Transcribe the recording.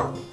Bye.